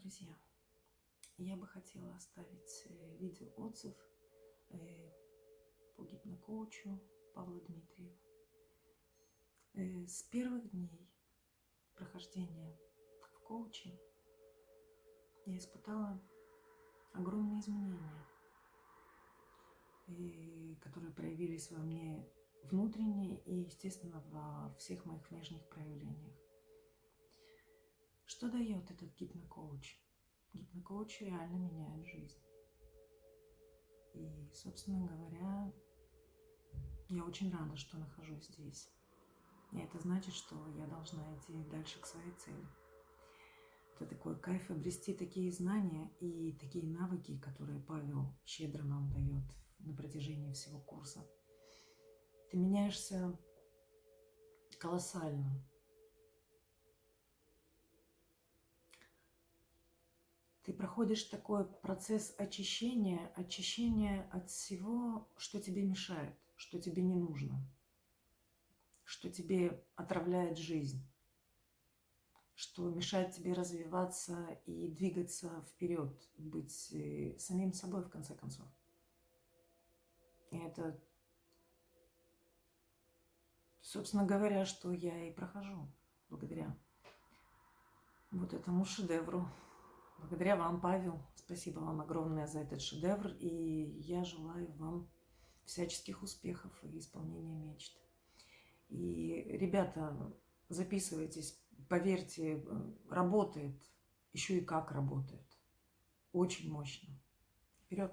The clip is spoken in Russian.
друзья! Я бы хотела оставить э, видео-отзыв э, по гипнокоучу Павла Дмитриева. Э, с первых дней прохождения в коуче я испытала огромные изменения, которые проявились во мне внутренне и, естественно, во всех моих внешних проявлениях. Что дает этот гипнокоуч? Гипнокоуч реально меняет жизнь. И, собственно говоря, я очень рада, что нахожусь здесь. И это значит, что я должна идти дальше к своей цели. Это такой кайф обрести такие знания и такие навыки, которые Павел щедро нам дает на протяжении всего курса. Ты меняешься колоссально. Ты проходишь такой процесс очищения, очищения от всего, что тебе мешает, что тебе не нужно, что тебе отравляет жизнь, что мешает тебе развиваться и двигаться вперед, быть э, самим собой в конце концов. И это, собственно говоря, что я и прохожу благодаря вот этому шедевру. Благодаря вам, Павел, спасибо вам огромное за этот шедевр. И я желаю вам всяческих успехов и исполнения мечт. И, ребята, записывайтесь, поверьте, работает, еще и как работает. Очень мощно. Вперед!